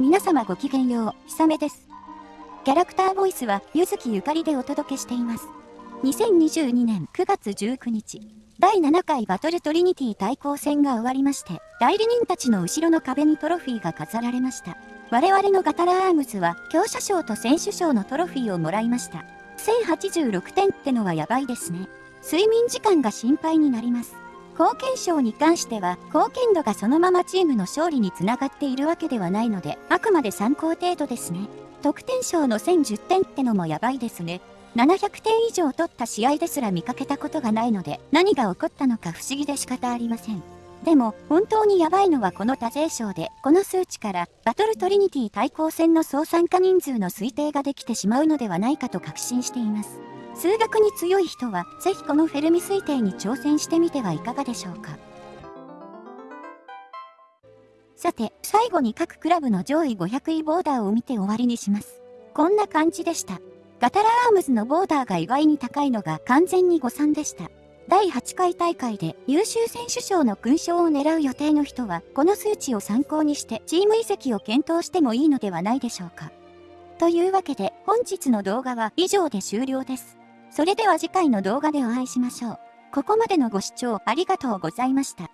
皆様ごきげんよう、ひさめです。キャラクターボイスは、ゆずきゆかりでお届けしています。2022年9月19日、第7回バトルトリニティ対抗戦が終わりまして、代理人たちの後ろの壁にトロフィーが飾られました。我々のガタラアームズは、強者賞と選手賞のトロフィーをもらいました。1086点ってのはやばいですね。睡眠時間が心配になります。貢献賞に関しては、貢献度がそのままチームの勝利につながっているわけではないので、あくまで参考程度ですね。得点賞の1010点ってのもやばいですね。700点以上取った試合ですら見かけたことがないので、何が起こったのか不思議で仕方ありません。でも、本当にやばいのはこの多勢賞で、この数値から、バトルトリニティ対抗戦の総参加人数の推定ができてしまうのではないかと確信しています。数学に強い人は、ぜひこのフェルミ推定に挑戦してみてはいかがでしょうか。さて、最後に各クラブの上位500位ボーダーを見て終わりにします。こんな感じでした。ガタラアームズのボーダーが意外に高いのが完全に誤算でした。第8回大会で優秀選手賞の勲章を狙う予定の人は、この数値を参考にしてチーム移籍を検討してもいいのではないでしょうか。というわけで、本日の動画は以上で終了です。それでは次回の動画でお会いしましょう。ここまでのご視聴ありがとうございました。